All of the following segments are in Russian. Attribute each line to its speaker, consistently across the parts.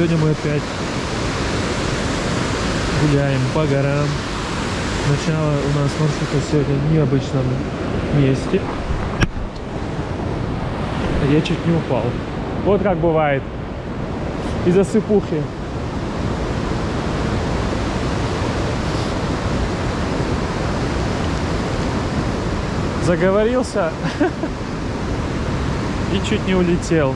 Speaker 1: Сегодня мы опять гуляем по горам. Начало у нас маршрута сегодня в необычном месте. Я чуть не упал. Вот как бывает. Из-за сыпухи. Заговорился и чуть не улетел.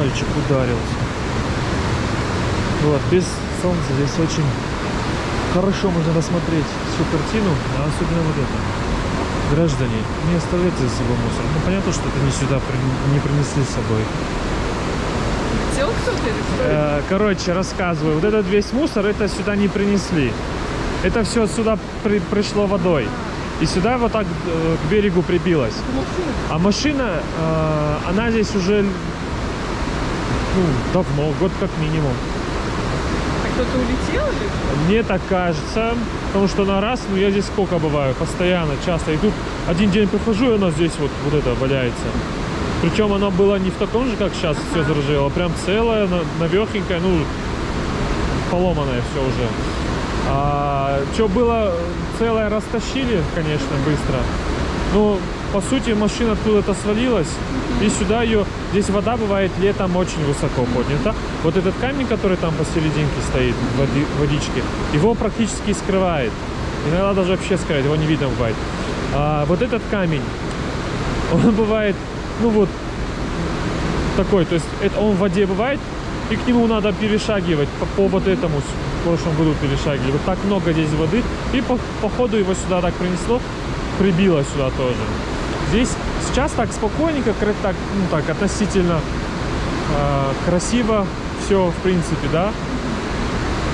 Speaker 1: Пальчик ударился. Вот, без солнца здесь очень хорошо можно рассмотреть всю картину, а особенно вот это. Граждане, не оставляйте за собой мусор. Ну, понятно, что это не сюда при- не принесли с собой.
Speaker 2: Хотел кто-то?
Speaker 1: Э, Короче, рассказываю. Вот этот весь мусор, это сюда не принесли. Это все сюда при- пришло водой. И сюда вот так э, к берегу прибилось. А машина, э, она здесь уже ну, давно, год как минимум.
Speaker 2: А кто-то улетел или?
Speaker 1: Мне так кажется, потому что на раз, ну я здесь сколько бываю, постоянно, часто. И тут один день прихожу, и она здесь вот, вот это валяется. Причем она была не в таком же, как сейчас все заржавело, а прям целая, навехенькая, ну, поломанная все уже. А что было целое, растащили, конечно, быстро. Ну, по сути, машина откуда-то свалилась, и сюда ее... Здесь вода бывает летом очень высоко поднята. Вот этот камень, который там посерединке стоит, в води- водичке, его практически скрывает. Иногда даже вообще скрывает, его не видно бывает. А вот этот камень, он бывает, ну вот, такой, то есть это он в воде бывает, и к нему надо перешагивать по, по вот этому в прошлом году перешагивали. Вот так много здесь воды, и по, по ходу его сюда так принесло, прибило сюда тоже. Здесь сейчас так спокойненько, так, ну так относительно э, красиво все в принципе, да.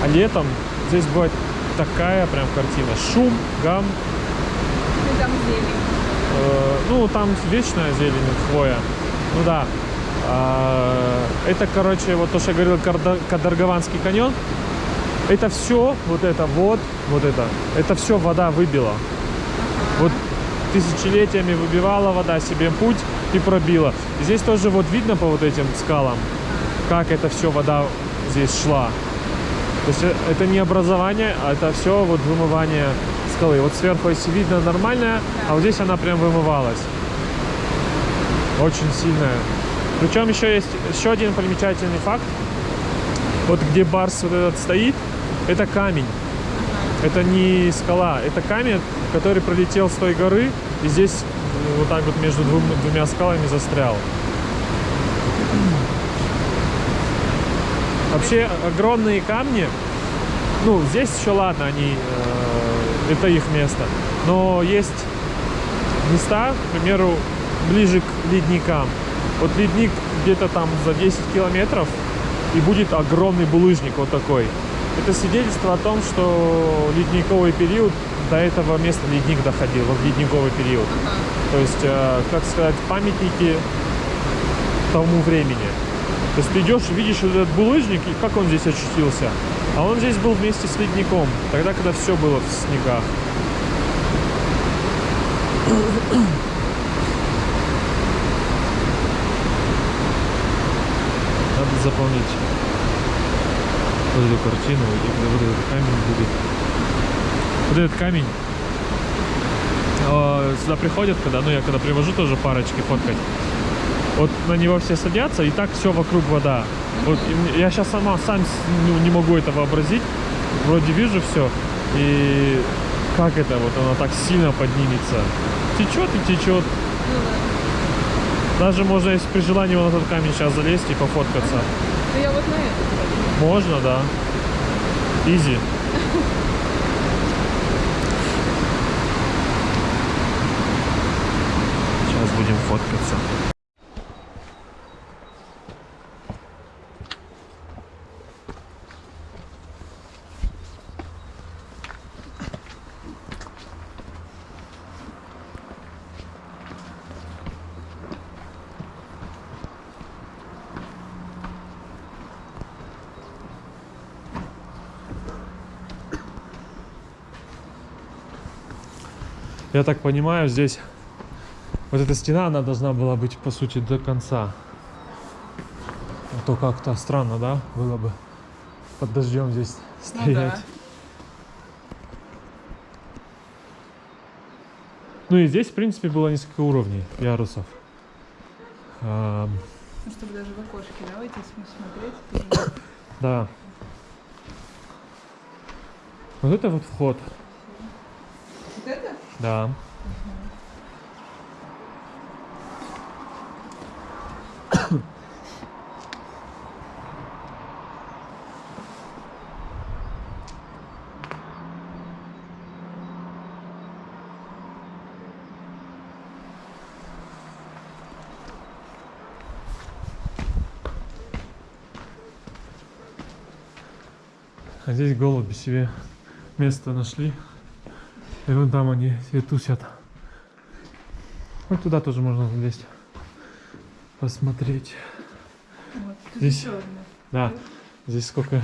Speaker 1: А летом здесь бывает такая прям картина. Шум, гам,
Speaker 2: Ну, там зелень.
Speaker 1: Э, ну, там вечная зелень, хвоя. Ну да. А, это, короче, вот то, что я говорил, Кадаргаванский каньон. Это все, вот это вот, вот это, это все вода выбила. Вот тысячелетиями выбивала вода себе путь и пробила. Здесь тоже вот видно по вот этим скалам, как это все вода здесь шла. То есть э, это не образование, а это все вот вымывание скалы. Вот сверху, если видно, нормальная, а вот здесь она прям вымывалась. Очень сильная. Причем еще есть еще один примечательный факт. Вот где барс вот этот стоит, это камень. Это не скала, это камень, который пролетел с той горы и здесь э, вот так вот между двум- двумя скалами застрял. Вообще огромные камни, ну здесь еще ладно, они э, это их место, но есть места, к примеру, ближе к ледникам. Вот ледник где-то там за 10 километров и будет огромный булыжник вот такой. Это свидетельство о том, что ледниковый период до этого места ледник доходил, вот ледниковый период. То есть, э, как сказать, памятники тому времени. То есть ты идешь, видишь этот булыжник, и как он здесь очутился. А он здесь был вместе с ледником, тогда, когда все было в снегах. Надо заполнить вот эту картину, вот этот камень будет. Вот этот камень э, сюда приходят, когда, ну я когда привожу тоже парочки фоткать. Вот на него все садятся, и так все вокруг вода. Вот я сейчас сама сам ну, не могу это вообразить. Вроде вижу все, и как это вот она так сильно поднимется. Течет и течет.
Speaker 2: Ну да.
Speaker 1: Даже можно, если при желании на этот камень сейчас залезть и пофоткаться.
Speaker 2: Ну я вот на это.
Speaker 1: Можно, да. Изи. Сейчас будем фоткаться. Я так понимаю, здесь вот эта стена, она должна была быть, по сути, до конца. А то как-то странно, да, было бы под дождем здесь
Speaker 2: Ну
Speaker 1: стоять.
Speaker 2: да.
Speaker 1: Ну и здесь, в принципе, было несколько уровней ярусов.
Speaker 2: Ну, чтобы даже в окошке, да, здесь смотреть.
Speaker 1: да. Вот это вот вход,
Speaker 2: Вот это?
Speaker 1: Да. А здесь голуби себе место нашли. И вон там они себе тусят. Вот туда тоже можно залезть. Посмотреть.
Speaker 2: Вот,
Speaker 1: Здесь-
Speaker 2: еще одна.
Speaker 1: Да, здесь сколько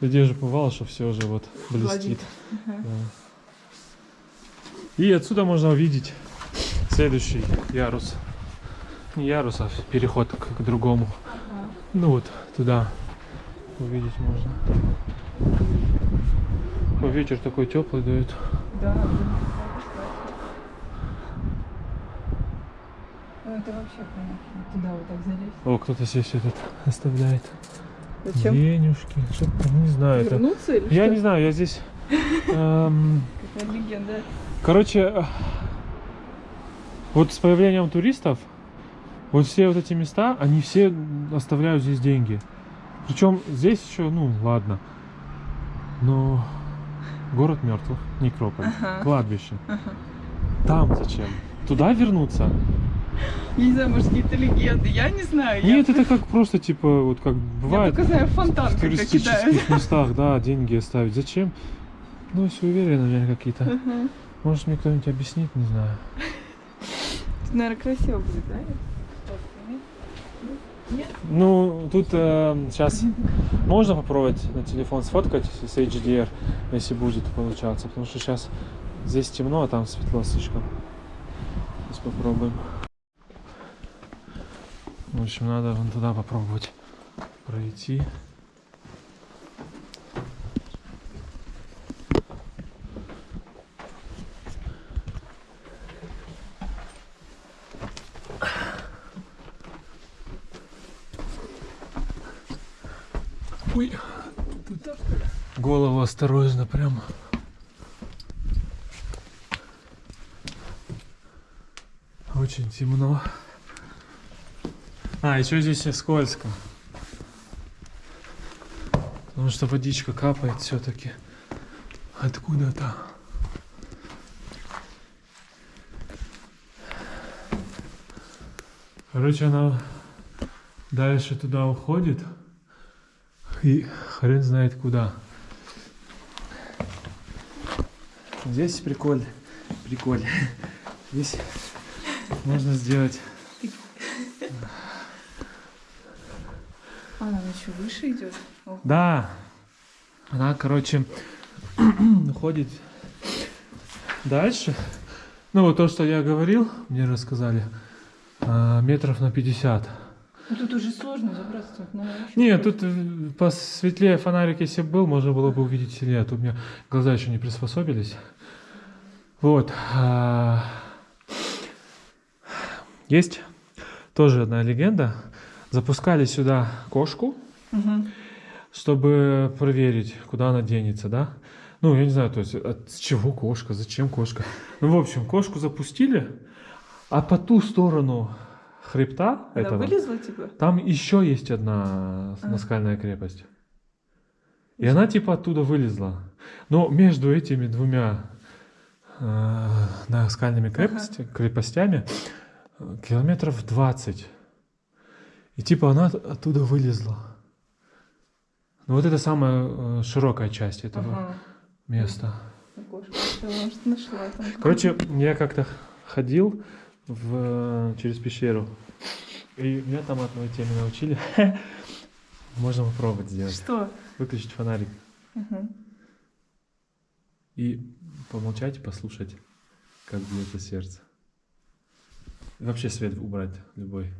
Speaker 1: людей уже бывало, что все уже вот блестит.
Speaker 2: Ага.
Speaker 1: Да. И отсюда можно увидеть следующий ярус. Не ярус, а переход к, к другому.
Speaker 2: Ага.
Speaker 1: Ну вот, туда увидеть можно. Ветер такой теплый дует.
Speaker 2: Да. Ну, это вообще понятно. Туда вот так залезть.
Speaker 1: О, кто-то здесь этот оставляет.
Speaker 2: Зачем?
Speaker 1: Денежки. Что не знаю, это.
Speaker 2: Вернуться или
Speaker 1: Я
Speaker 2: что?
Speaker 1: не знаю, я здесь. эм,
Speaker 2: Какая легенда.
Speaker 1: Короче, вот с появлением туристов, вот все вот эти места, они все оставляют здесь деньги. Причем здесь еще, ну, ладно. Но город мертвых, некрополь,
Speaker 2: Ага.
Speaker 1: кладбище.
Speaker 2: Ага.
Speaker 1: Там зачем? Туда вернуться?
Speaker 2: Я не знаю, может, какие-то легенды. Я не знаю.
Speaker 1: Нет,
Speaker 2: я...
Speaker 1: это как просто, типа, вот как
Speaker 2: я
Speaker 1: бывает
Speaker 2: только знаю фонтан,
Speaker 1: в туристических местах, да, деньги оставить. Зачем? Ну, суеверия, наверное, какие-то.
Speaker 2: Ага.
Speaker 1: Может, мне кто-нибудь объяснит, не знаю.
Speaker 2: Тут, наверное, красиво будет, да?
Speaker 1: Ну, тут сейчас можно попробовать на телефон сфоткать с HDR, если будет получаться, потому что сейчас здесь темно, а там светло слишком. Сейчас попробуем. В общем, надо вон туда попробовать пройти. Ой, голову осторожно прям. Очень темно. А, еще здесь и скользко. Потому что водичка капает все-таки откуда-то. Короче, она дальше туда уходит. И хрен знает куда. Здесь приколь. Приколь. Здесь можно сделать.
Speaker 2: А, она еще выше идет. Ого.
Speaker 1: Да. Она, короче, уходит дальше. Ну, вот то, что я говорил, мне рассказали, а, метров на 50.
Speaker 2: Ну, тут уже сложно забраться. Вообще
Speaker 1: Нет, тут э, посветлее фонарик, если бы был, можно было бы увидеть сильнее. Тут у меня глаза еще не приспособились. Вот. а, Есть тоже одна легенда. Запускали сюда кошку,
Speaker 2: Мгм.
Speaker 1: чтобы проверить, куда она денется, да? Ну, я не знаю, то есть, от чего кошка, зачем кошка. Ну, в общем, кошку запустили, а по ту сторону хребта
Speaker 2: Она
Speaker 1: этого...
Speaker 2: вылезла, типа?
Speaker 1: Там еще есть одна
Speaker 2: А.
Speaker 1: наскальная крепость. И она типа оттуда вылезла. Но между этими двумя э, наскальными крепости, крепостями э, километров 20. И типа она от- оттуда вылезла. Ну вот это самая э, широкая часть этого
Speaker 2: Ага.
Speaker 1: места.
Speaker 2: Окошко нашла там.
Speaker 1: Короче, я как-то ходил в, через пещеру. И меня там одной теме научили. Можно попробовать сделать.
Speaker 2: Что?
Speaker 1: Выключить фонарик и помолчать и послушать. Как бьется сердце. И вообще свет убрать любой.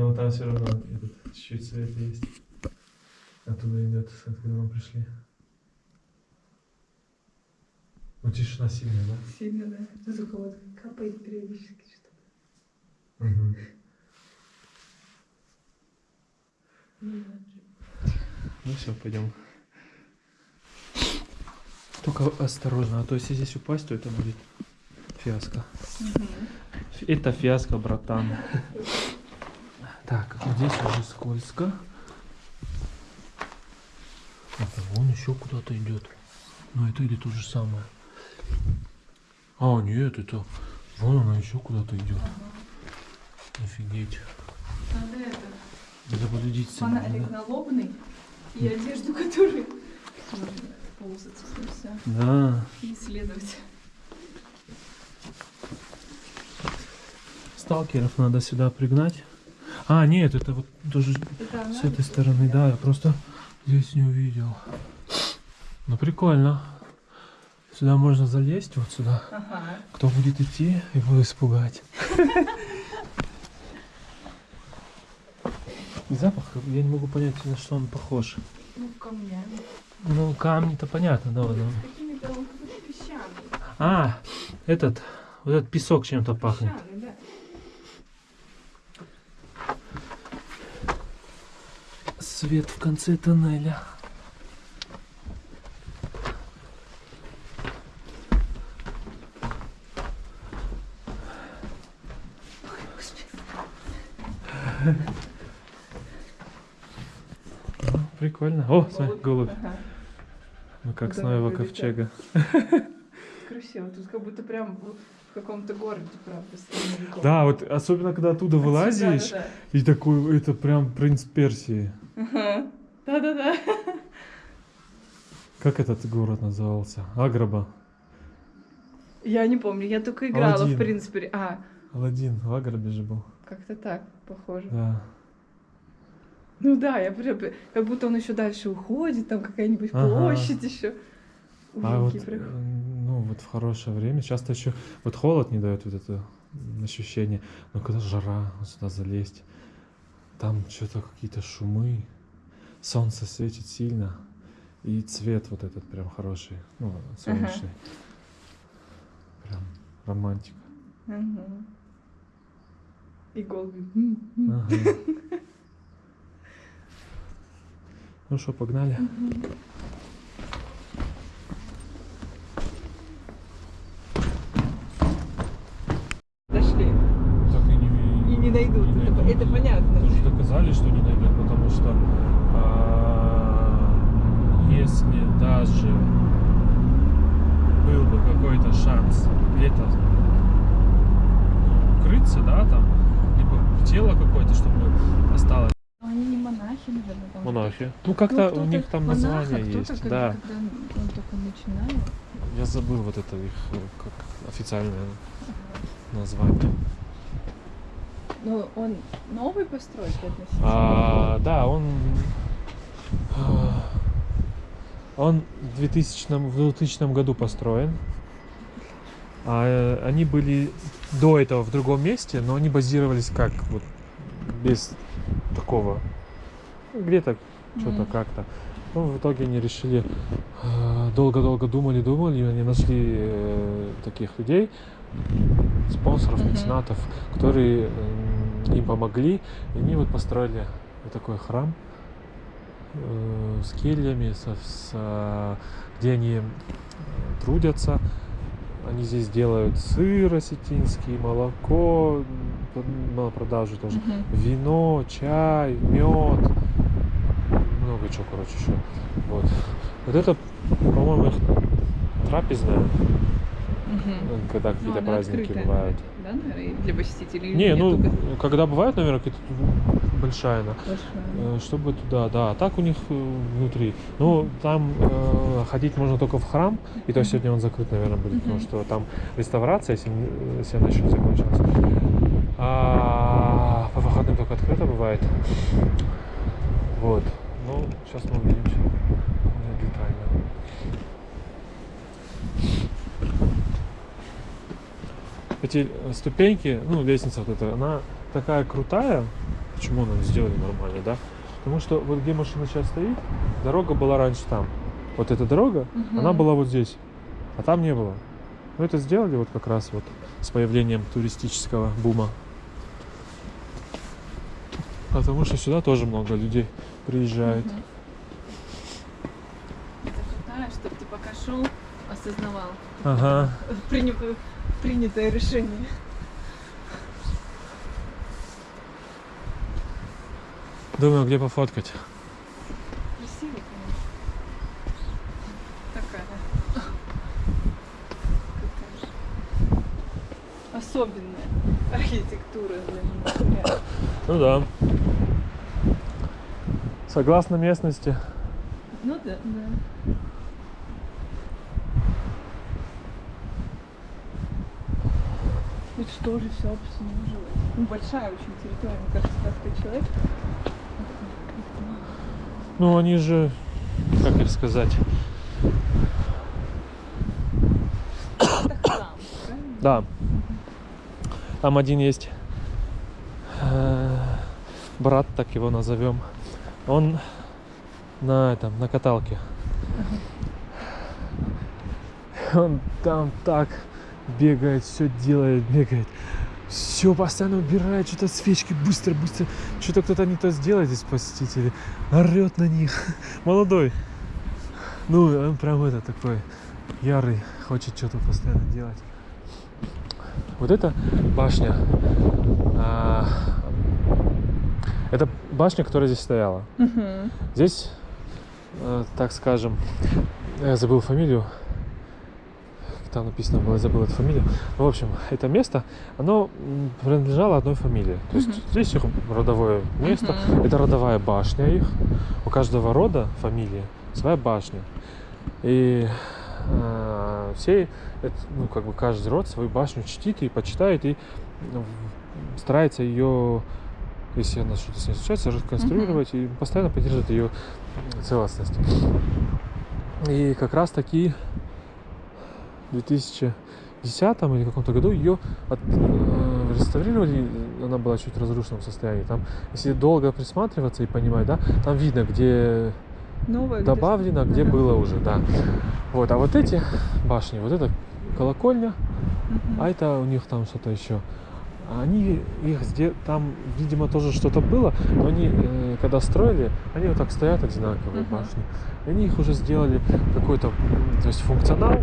Speaker 1: Но там все равно этот чуть свет есть. Оттуда идет, откуда мы пришли. Ну тишина сильная, да?
Speaker 2: Сильно, да. Тут только вот капает периодически что-то.
Speaker 1: Угу. Ну все, пойдем. Только осторожно, а то если здесь упасть, то это будет фиаско. Это фиаско, братан. Так, здесь уже скользко. Это вон еще куда-то идет. Но это или то же самое. А, нет, это... Вон она еще куда-то идет. Офигеть.
Speaker 2: Надо это,
Speaker 1: Надо полюдить
Speaker 2: фонарик налобный и одежду, которую можно ползать, все,
Speaker 1: Да.
Speaker 2: и исследовать.
Speaker 1: Сталкеров надо сюда пригнать. А, нет, это вот тоже
Speaker 2: Это
Speaker 1: с этой стороны, да, я просто здесь не увидел. Ну прикольно. Сюда можно залезть, вот сюда.
Speaker 2: Ага.
Speaker 1: Кто будет идти, его испугать. Запах, я не могу понять, на что он похож.
Speaker 2: Ну, камнями.
Speaker 1: Ну, камни-то понятно, да,
Speaker 2: песчаный.
Speaker 1: А, этот, вот этот песок чем-то пахнет.
Speaker 2: Песчаный, да.
Speaker 1: Свет в конце тоннеля. Ну, Прикольно. О, смотри, голубь.
Speaker 2: Ага.
Speaker 1: Ну как с нового ковчега.
Speaker 2: Красиво. Тут как будто прям в каком-то городе, правда.
Speaker 1: Да, вот особенно когда оттуда
Speaker 2: Отсюда,
Speaker 1: вылазишь,
Speaker 2: да,
Speaker 1: и такой, это прям принц Персии.
Speaker 2: Ага. Да-да-да.
Speaker 1: Как этот город назывался? Аграба.
Speaker 2: Я не помню, я только играла,
Speaker 1: Аладдин.
Speaker 2: в принципе. А,
Speaker 1: Аладдин в Аграбе же был.
Speaker 2: как-то так, похоже.
Speaker 1: Да.
Speaker 2: Ну да, я прям, как будто он еще дальше уходит, там какая-нибудь
Speaker 1: Ага.
Speaker 2: площадь еще.
Speaker 1: А вот, э,
Speaker 2: прям.
Speaker 1: ну, вот в хорошее время часто еще вот холод не дает вот это ощущение, но когда жара, вот сюда залезть, там что-то какие-то шумы, солнце светит сильно, и цвет вот этот прям хороший, ну, солнечный. Прям романтика.
Speaker 2: Мгм. И голуби.
Speaker 1: Ага. Ну что, погнали?
Speaker 2: Дошли.
Speaker 1: Так и не,
Speaker 2: И не найдут.
Speaker 1: не
Speaker 2: это,
Speaker 1: найдут.
Speaker 2: это понятно.
Speaker 1: Тоже доказали, что не найдут, потому что а, если даже был бы какой-то шанс где-то укрыться, да, там, либо тело какое-то, чтобы осталось.
Speaker 2: Но Они не монахи, наверное. Там
Speaker 1: Монахи. Ну, как-то
Speaker 2: кто-то
Speaker 1: у них там
Speaker 2: монах, а
Speaker 1: название есть,
Speaker 2: когда,
Speaker 1: да.
Speaker 2: Когда он только начинает.
Speaker 1: Я забыл вот это их э, как официальное название.
Speaker 2: Ну, он новый постройки относительно.
Speaker 1: А, да, он а, он в 2000, в 2000 году построен. А, э, они были до этого в другом месте, но они базировались как вот без такого где-то что-то
Speaker 2: Мгм.
Speaker 1: как-то. Ну, в итоге они решили э, долго-долго думали, думали, и они нашли э, таких людей, спонсоров, меценатов, которые м, им помогли, и они вот построили вот такой храм э, с кельями, со, с, э, где они э, трудятся. Они здесь делают сыр осетинский, молоко на продажу тоже
Speaker 2: Мгм.
Speaker 1: вино, чай, мед, много чего, короче, еще. Вот. Вот это, по-моему, их трапезная,
Speaker 2: Мгм.
Speaker 1: э, когда
Speaker 2: Ну,
Speaker 1: какие-то праздники
Speaker 2: открытая,
Speaker 1: бывают.
Speaker 2: Да, наверное, для посетителей?
Speaker 1: Не, ну,
Speaker 2: только?
Speaker 1: когда бывают, наверное, какие-то большая она.
Speaker 2: Большая.
Speaker 1: Э, Чтобы туда, да. А так у них э, внутри. Ну, там э, ходить можно только в храм, и то сегодня он закрыт, наверное, будет, потому что там реставрация, если, если она еще не закончилась. А по выходным только открыто бывает. Вот. Ну, сейчас мы увидимся более детально. Эти э, ступеньки, ну, лестница вот эта, она такая крутая. Почему она сделали нормально, да? Потому что вот где машина сейчас стоит, дорога была раньше там. Вот эта дорога, она
Speaker 2: Мгм.
Speaker 1: была вот здесь, а там не было. Ну, это сделали вот как раз вот с появлением туристического бума. Потому что сюда тоже много людей приезжает.
Speaker 2: Это крутая, чтобы ты пока шел, осознавал
Speaker 1: Ага.
Speaker 2: приня- принятое решение.
Speaker 1: Думаю, где пофоткать.
Speaker 2: Красиво, конечно. Такая. Особенная архитектура для меня.
Speaker 1: Ну да. Согласно местности.
Speaker 2: Ну да, да. Это что же все обслуживает? Ну, большая очень территория, мне кажется, так ты человек.
Speaker 1: Ну, они же, как их сказать, да. Там один есть э, брат, так его назовем. Он на этом, на каталке. Он там так бегает, все делает, бегает. Все постоянно убирает, что-то свечки быстро, быстро. Что-то кто-то не то сделает здесь посетители. Орет на них. Молодой. Ну, он прям это такой ярый, хочет что-то постоянно делать. Вот эта башня. а, это башня, которая здесь стояла.
Speaker 2: Мгм.
Speaker 1: Здесь, э, так скажем, я забыл фамилию. Там написано было, я забыл эту фамилию. Ну, в общем, это место, оно принадлежало одной фамилии. То есть
Speaker 2: Мгм.
Speaker 1: здесь их родовое место.
Speaker 2: Мгм.
Speaker 1: Это родовая башня их. У каждого рода фамилия своя башня. И э, все, это, ну, как бы каждый род свою башню чтит и почитает, и ну, старается ее, если она что-то с ней случается, реконструировать и постоянно поддерживать ее целостность. И как раз таки 2010 или каком-то году ее от- э, реставрировали, она была чуть в разрушенном состоянии. Там, если долго присматриваться и понимать, да, там видно, где
Speaker 2: Новая где-
Speaker 1: добавлено, где
Speaker 2: Ага.
Speaker 1: было уже, да. Вот, а вот эти башни, вот это колокольня,
Speaker 2: Мгм.
Speaker 1: а это у них там что-то еще. Они их там, видимо, тоже что-то было, но они, э, когда строили, они вот так стоят одинаковые
Speaker 2: Мгм.
Speaker 1: башни. И они их уже сделали какой-то, то есть функционал,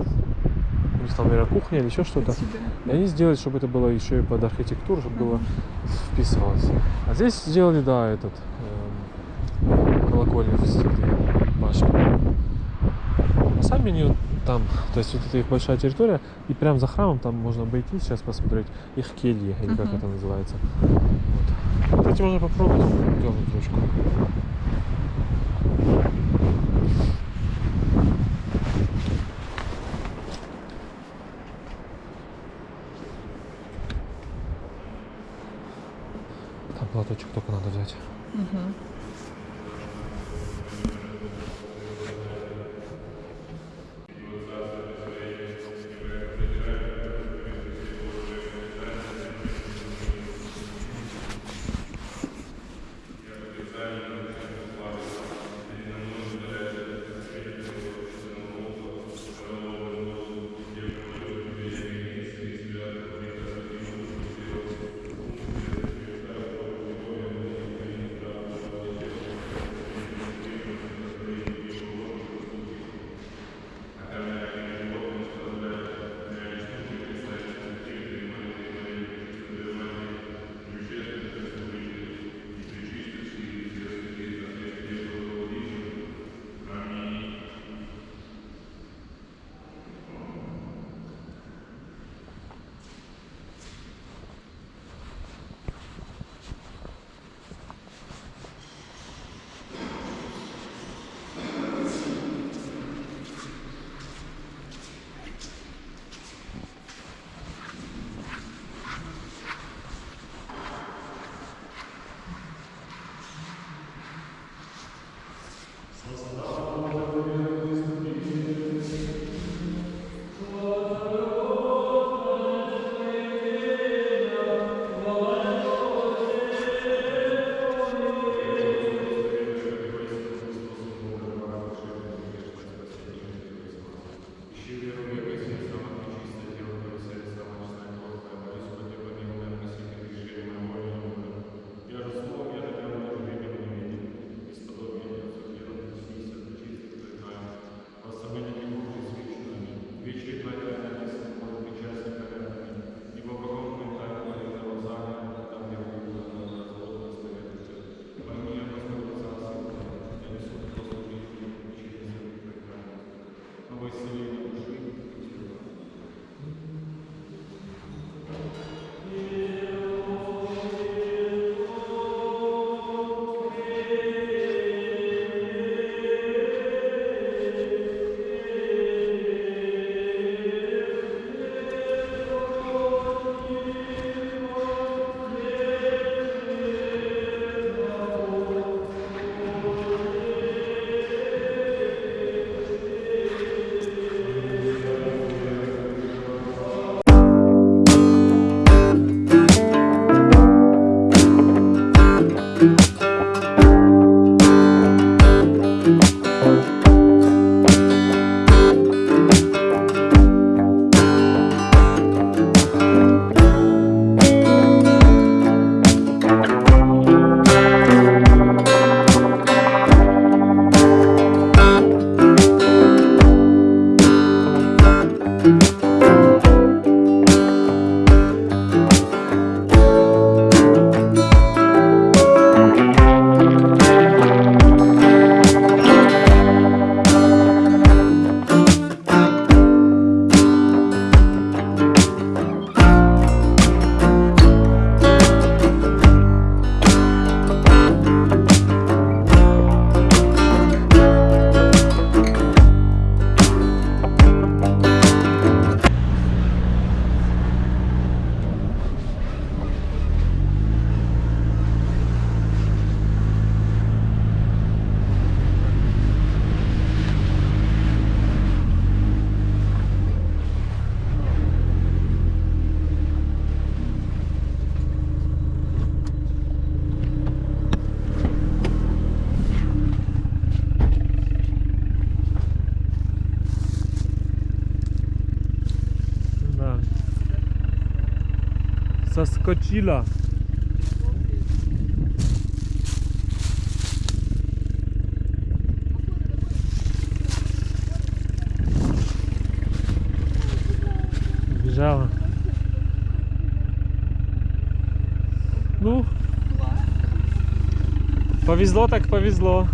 Speaker 1: у них там, наверное, кухня или еще что-то. И они сделали, чтобы это было еще и под архитектуру, чтобы было вписывалось. А здесь сделали, да, этот эм, колокольня в стиле башни. А сами они там, то есть вот это их большая территория, и прям за храмом там можно обойти, сейчас посмотреть их кельи, или как
Speaker 2: Мгм.
Speaker 1: это называется. Вот. Кстати, можно попробовать дернуть ручку. Там платочек только Соскочила. Бежала. Ну, повезло так повезло.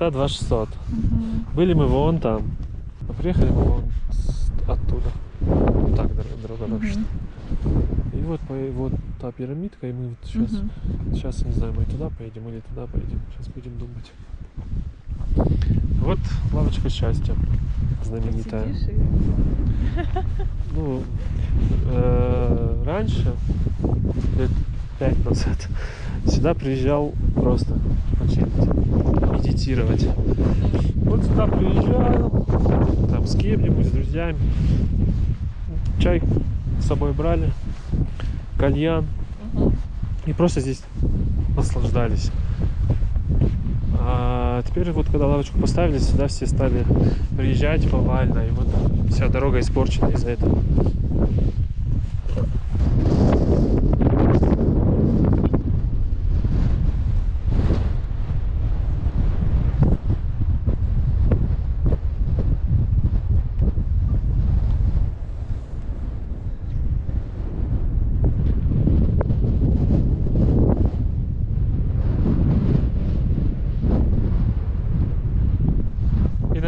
Speaker 1: Высота 2600. Были мы вон там. А приехали мы вон оттуда. Вот так дор- дорога дальше. И вот, по- вот та пирамидка, и мы вот сейчас, сейчас, не знаю, мы туда поедем или туда поедем. Сейчас будем думать. Вот лавочка счастья знаменитая. Ну, э, раньше, лет пять назад. Сюда приезжал просто почилить, медитировать. Вот сюда приезжал, там с кем-нибудь, с друзьями. Чай с собой брали, кальян. И просто здесь наслаждались. А теперь вот когда лавочку поставили, сюда все стали приезжать повально. И вот вся дорога испорчена из-за этого.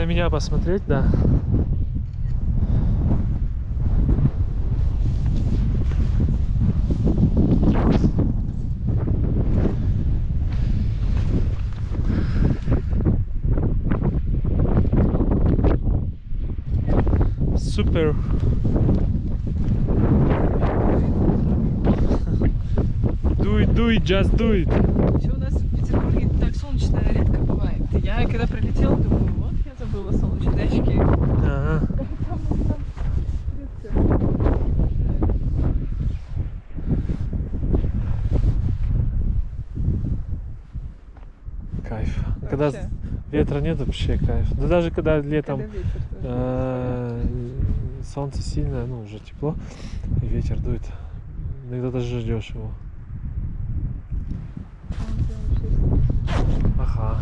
Speaker 1: На меня посмотреть, да. Супер. Do it, do it, just do it.
Speaker 2: Вообще у нас в Петербурге так солнечно редко бывает. Я когда прилетела, думаю, вот я забыла солнечные очки.
Speaker 1: Ага.
Speaker 2: Там, там редко.
Speaker 1: Кайф. Когда
Speaker 2: Вообще.
Speaker 1: Ветра нет, вообще кайф. Да даже когда летом
Speaker 2: Когда ветер тоже.
Speaker 1: э, солнце сильное, ну уже тепло, и ветер дует. Иногда даже ждешь его. Ага.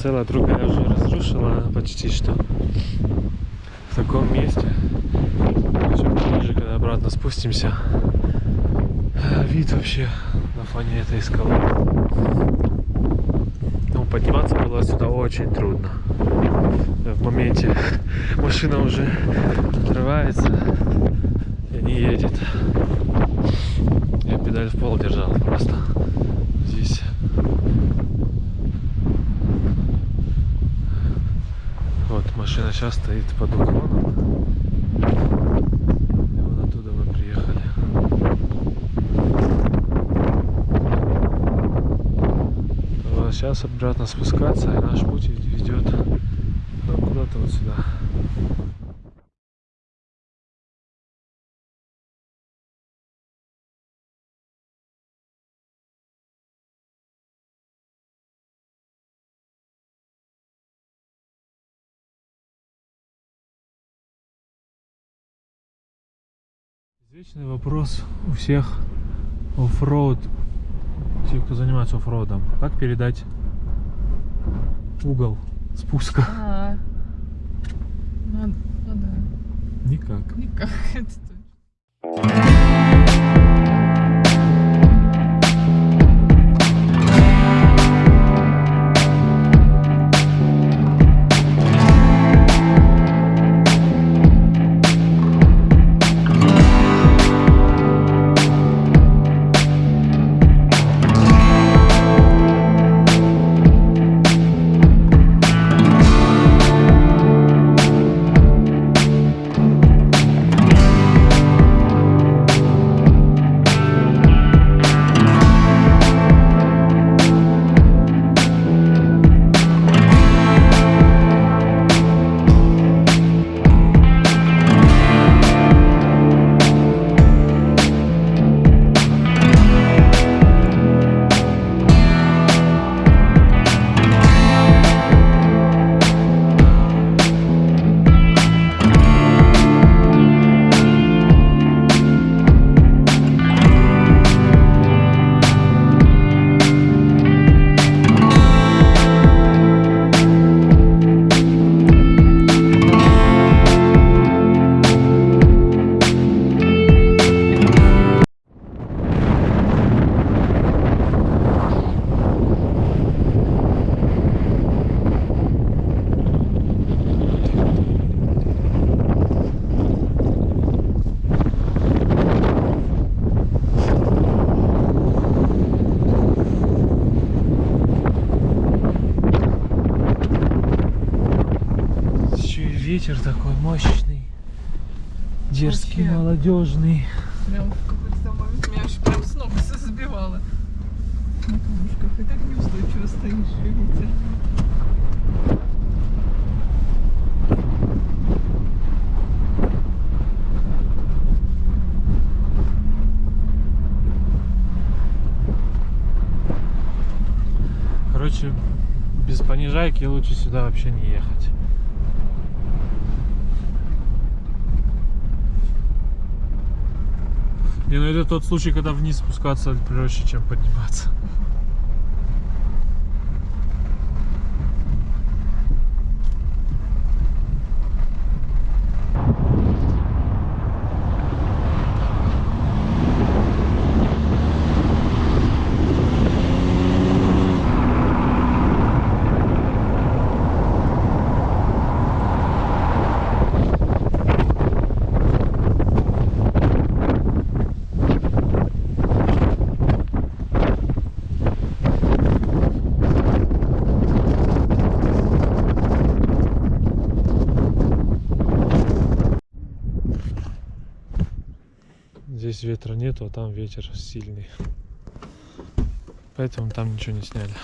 Speaker 1: Целая другая уже разрушила почти что в таком месте. Еще ближе, когда обратно спустимся. Вид вообще на фоне этой скалы. Ну, подниматься было сюда очень трудно. В моменте машина уже отрывается и не едет. Я педаль в пол держал просто здесь. Машина сейчас стоит под уклоном. Оттуда мы приехали. Сейчас обратно спускаться, и наш путь ведет ну, куда-то вот сюда. Извечный вопрос у всех оффроуд, те, кто занимается оффроудом. Как передать угол спуска?
Speaker 2: А, ну, ну да,
Speaker 1: Никак.
Speaker 2: никак это точно.
Speaker 1: Понижайки лучше сюда вообще не ехать. Не, ну это тот случай, когда вниз спускаться проще, чем подниматься. Здесь ветра нету, а там ветер сильный. Поэтому там ничего не сняли.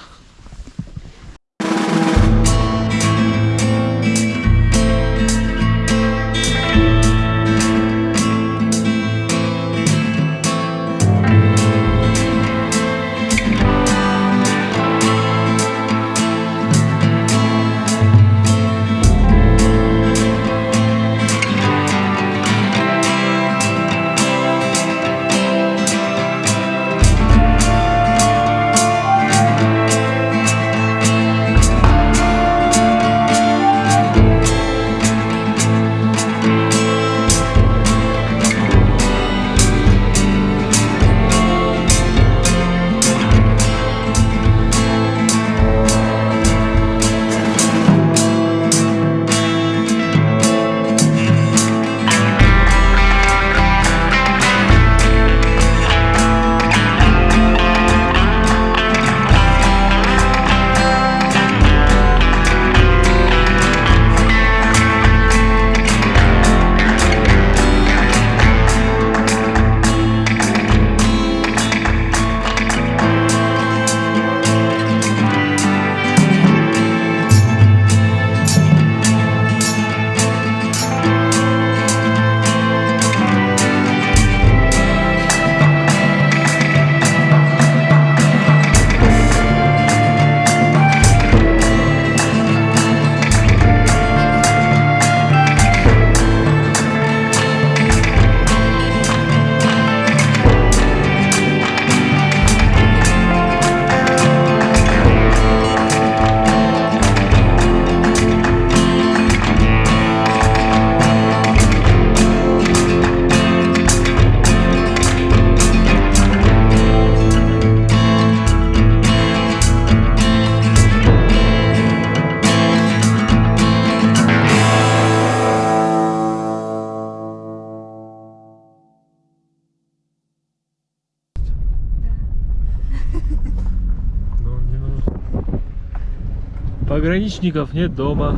Speaker 1: Пограничников нет дома.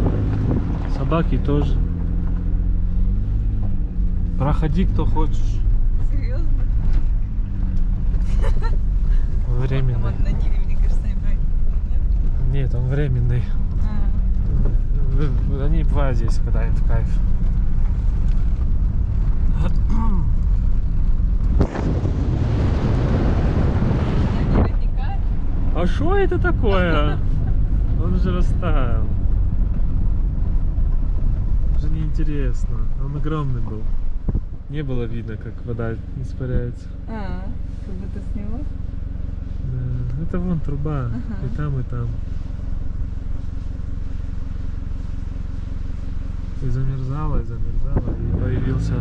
Speaker 1: Собаки тоже. Проходи, кто хочешь.
Speaker 2: Серьезно?
Speaker 1: Временный.
Speaker 2: Вот на Ниве, мне кажется, не брать. Нет?
Speaker 1: Нет, он временный.
Speaker 2: А,
Speaker 1: Они бывают здесь, когда им в кайф? А что это такое? Уже растаял. Уже неинтересно. Он огромный был. Не было видно, как вода испаряется.
Speaker 2: А, как будто сняла.
Speaker 1: Да, Это вон труба.
Speaker 2: Ага.
Speaker 1: И там, и там. И замерзала, и замерзала, и появился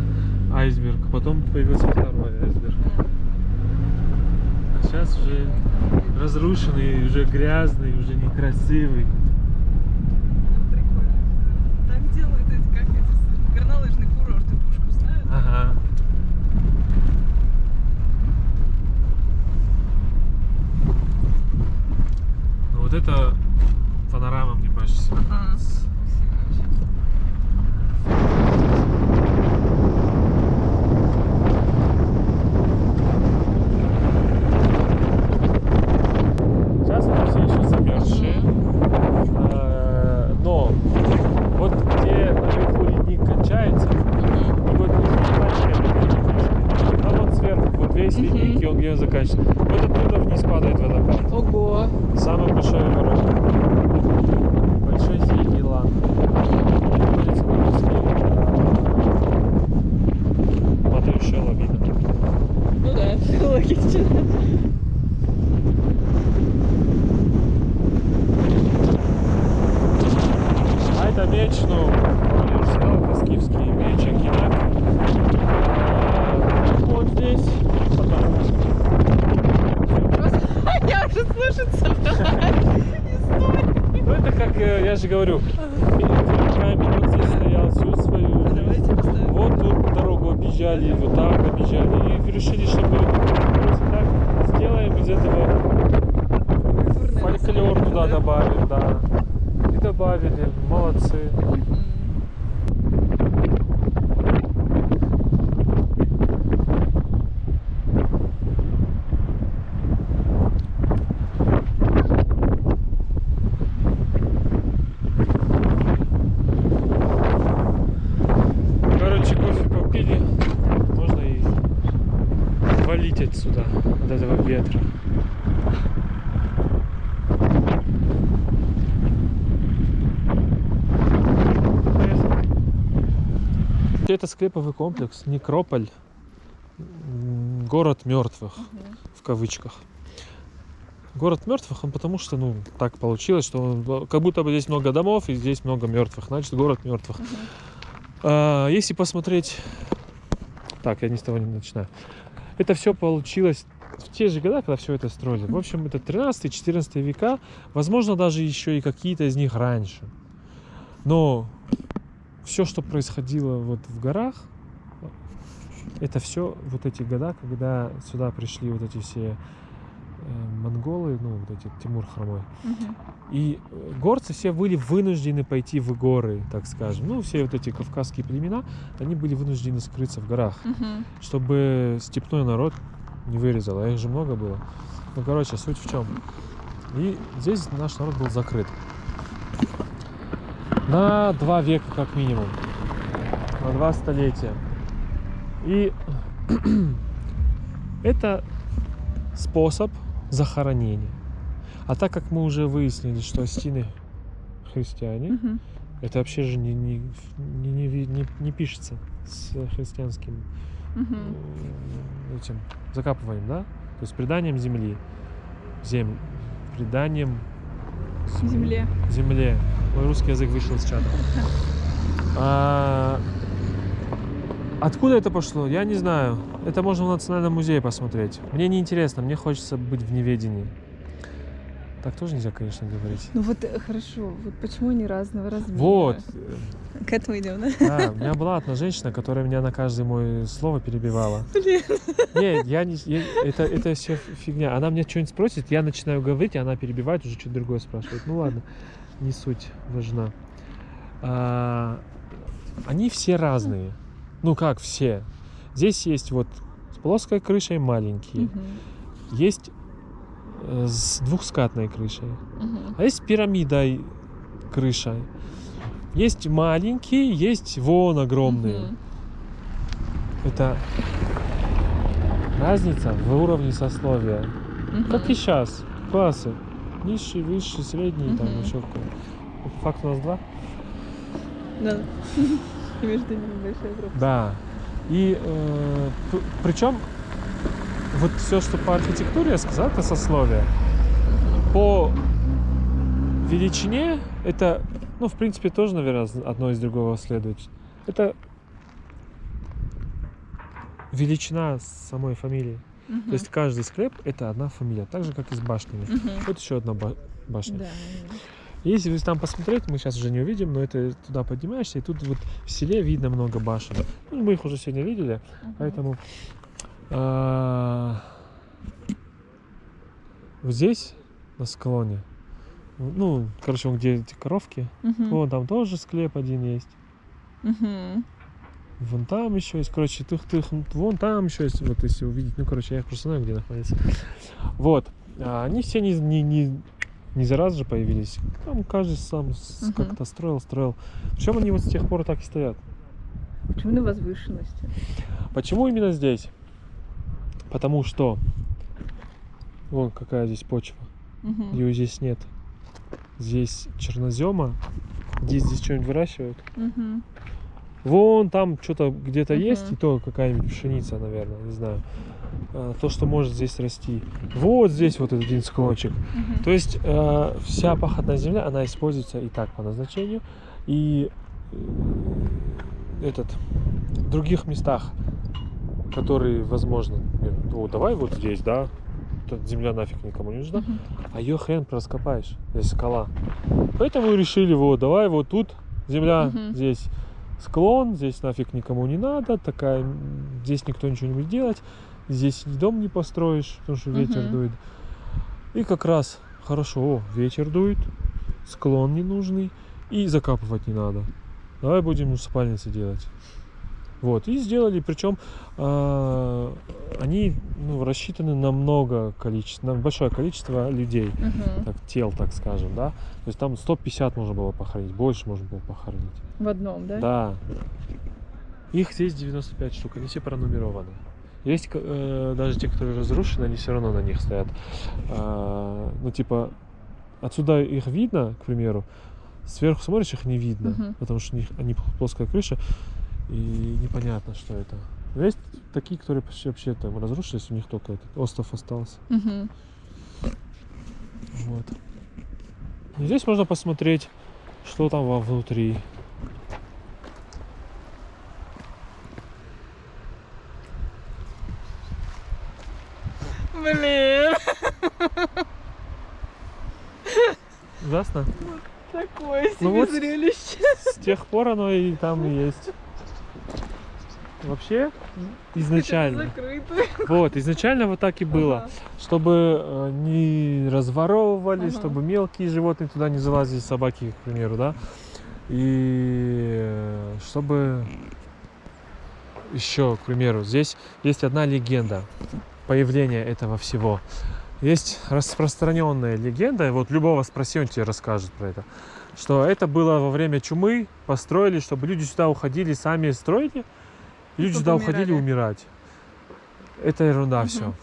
Speaker 1: айсберг. Потом появился второй айсберг. Сейчас уже разрушенный, уже грязный, уже некрасивый.
Speaker 2: Прикольно. Так делают эти, как эти, с- горнолыжный курорт, и пушку ставят.
Speaker 1: Ага. Ну вот это панорама мне больше всего
Speaker 2: Ага.
Speaker 1: нравится.
Speaker 2: Красиво вообще.
Speaker 1: Сейчас они все еще замерзшие. Э, Но вот где наверху ледник кончается, и вот а вот сверху, вот весь
Speaker 2: Мгм.
Speaker 1: ледник, и он где он заканчивается. Вот оттуда вниз падает водопад.
Speaker 2: Ого!
Speaker 1: Самый большой ворот. Большой синий лан. Находится на песке. Матаюшая лавина.
Speaker 2: Ну да, логично.
Speaker 1: А это меч, ну, уже сказал, это скифский меч. А, Вот здесь. Потом.
Speaker 2: Я уже собралась. Не.
Speaker 1: Ну это как, э, я же говорю, камень вот здесь стоял всю свою жизнь.
Speaker 2: Давайте поставим.
Speaker 1: Вот тут дорогу объезжали, вот так объезжали. И решили, что мы просто так сделаем из этого
Speaker 2: Культурное
Speaker 1: фольклор
Speaker 2: наследие,
Speaker 1: туда
Speaker 2: да?
Speaker 1: добавим, да. И добавили, молодцы.
Speaker 2: М.
Speaker 1: Короче, кофе попили, можно и валить отсюда, от этого ветра. Это склеповый комплекс Некрополь, город мертвых
Speaker 2: Мгм.
Speaker 1: в кавычках. Город мертвых, он потому что, ну, так получилось, что он- как будто бы здесь много домов и здесь много мертвых, значит, город мертвых.
Speaker 2: Мгм.
Speaker 1: А, если посмотреть... Так, я не с того не начинаю. Это все получилось в те же года, когда все это строили. В общем, это 13-14 века, возможно, даже еще и какие-то из них раньше. Но все, что происходило вот в горах, это все вот эти года, когда сюда пришли вот эти все э, монголы, ну, вот эти Тимур Хромой.
Speaker 2: Мгм.
Speaker 1: И э, горцы все были вынуждены пойти в горы, так скажем. Ну, все вот эти кавказские племена, они были вынуждены скрыться в горах,
Speaker 2: Мгм.
Speaker 1: чтобы степной народ не вырезал. А их же много было. Ну, короче, суть в чем. И здесь наш народ был закрыт. На два века как минимум. На два столетия. И это способ захоронения. А так как мы уже выяснили, что Астины христиане,
Speaker 2: Мгм.
Speaker 1: это вообще же не, не, не, не, не- не пишется с христианским м, этим закапыванием, да? То есть преданием земли. Зем... Преданием
Speaker 2: Земле.
Speaker 1: земле. Мой русский язык вышел из чата. А, Откуда это пошло, я не знаю. Это можно в Национальном музее посмотреть. Мне не интересно, мне хочется быть в неведении. Так тоже нельзя, конечно, говорить.
Speaker 2: Ну вот э, хорошо, вот почему они разного размера?
Speaker 1: Вот.
Speaker 2: К этому идем, да?
Speaker 1: Да, у меня была одна женщина, которая меня на каждое мое слово перебивала.
Speaker 2: Блин.
Speaker 1: Не, я не... я- это, это все фигня. Она мне что-нибудь спросит, я начинаю говорить, а она перебивает, уже что-то другое спрашивает. Ну ладно. Не суть важна. А, они все разные. Ну как все? Здесь есть вот с плоской крышей маленькие,
Speaker 2: Мгм.
Speaker 1: есть э, с двухскатной крышей,
Speaker 2: Мгм.
Speaker 1: а есть с пирамидой крышей. Есть маленькие, есть вон огромные.
Speaker 2: Мгм.
Speaker 1: Это разница в уровне сословия. Как и сейчас. Классы. Низший, высший, средний, там еще какой. Факт у нас два.
Speaker 2: Да. И между ними большая пропасть.
Speaker 1: Да. И э, причем вот все, что по архитектуре я сказал, это сословие. По величине это, ну, в принципе, тоже, наверное, одно из другого следует. Это величина самой фамилии.
Speaker 2: Мгм.
Speaker 1: То есть каждый склеп это одна фамилия, так же, как и с башнями.
Speaker 2: Мгм.
Speaker 1: Вот еще одна ба- башня.
Speaker 2: Да.
Speaker 1: Если вы там посмотреть, мы сейчас уже не увидим, но это туда поднимаешься, и тут вот в селе видно много башен. Ну, мы их уже сегодня видели,
Speaker 2: Мгм.
Speaker 1: поэтому а, вот здесь, на склоне, ну, короче, где эти коровки,
Speaker 2: Мгм.
Speaker 1: вон там тоже склеп один есть.
Speaker 2: Мгм.
Speaker 1: Вон там еще есть, короче, тых, тых, вон там еще есть, вот если увидеть, ну, короче, я их просто знаю, где находится. Вот, А они все не, не, не, не за раз же появились, там каждый сам
Speaker 2: Мгм.
Speaker 1: как-то строил, строил. Причем они вот с тех пор так и стоят.
Speaker 2: Почему на возвышенности?
Speaker 1: Почему именно здесь? Потому что вон какая здесь почва,
Speaker 2: Мгм.
Speaker 1: ее здесь нет. Здесь чернозема, здесь здесь что-нибудь выращивают.
Speaker 2: Мгм.
Speaker 1: Вон там что-то где-то
Speaker 2: Мгм.
Speaker 1: есть, и то какая-нибудь пшеница, наверное, не знаю. А, То, что может здесь расти. Вот здесь вот один склончик.
Speaker 2: Мгм.
Speaker 1: То есть э, вся пахотная земля, она используется и так по назначению. И э, этот, в других местах, которые возможно, например, о, давай вот здесь, да, Тут земля нафиг никому не нужна,
Speaker 2: Мгм.
Speaker 1: а ее хрен раскопаешь, здесь скала. Поэтому решили, вот, давай вот тут земля,
Speaker 2: Мгм.
Speaker 1: здесь склон, здесь нафиг никому не надо, такая, здесь никто ничего не будет делать, здесь дом не построишь, потому что ветер
Speaker 2: Мгм.
Speaker 1: дует. И как раз хорошо, о, ветер дует, склон ненужный, и закапывать не надо. Давай будем усыпальницы делать. Вот, и сделали, причем а, они ну, рассчитаны на много количества, на большое количество людей,
Speaker 2: Мгм.
Speaker 1: так, тел, так скажем, да. То есть там 150 можно было похоронить, больше можно было похоронить.
Speaker 2: В одном, да?
Speaker 1: Да. Их здесь 95 штук, они все пронумерованы. Есть э, даже те, которые разрушены, они все равно на них стоят. А, ну, типа, отсюда их видно, к примеру, сверху смотришь, их не видно,
Speaker 2: Мгм.
Speaker 1: потому что у них они плоская крыша, и непонятно, что это. Но есть такие, которые почти вообще там разрушились, у них только этот остров остался.
Speaker 2: Мгм.
Speaker 1: Вот. И здесь можно посмотреть, что там внутри.
Speaker 2: Блин,
Speaker 1: Ужасно.
Speaker 2: такое себе
Speaker 1: Ну вот-
Speaker 2: зрелище.
Speaker 1: С тех пор оно и там и есть. Вообще, изначально. Вот, изначально вот так и было.
Speaker 2: Ага.
Speaker 1: Чтобы э, не разворовывали,
Speaker 2: Ага.
Speaker 1: чтобы мелкие животные туда не залазили, собаки, к примеру, да. И э, чтобы еще, к примеру, здесь есть одна легенда появления этого всего. Есть распространенная легенда, вот любого спроси, он тебе расскажет про это, что это было во время чумы, построили, чтобы люди сюда уходили, сами строили, люди
Speaker 2: чтобы
Speaker 1: сюда уходили
Speaker 2: умирали.
Speaker 1: умирать. Это ерунда
Speaker 2: Мгм.
Speaker 1: все.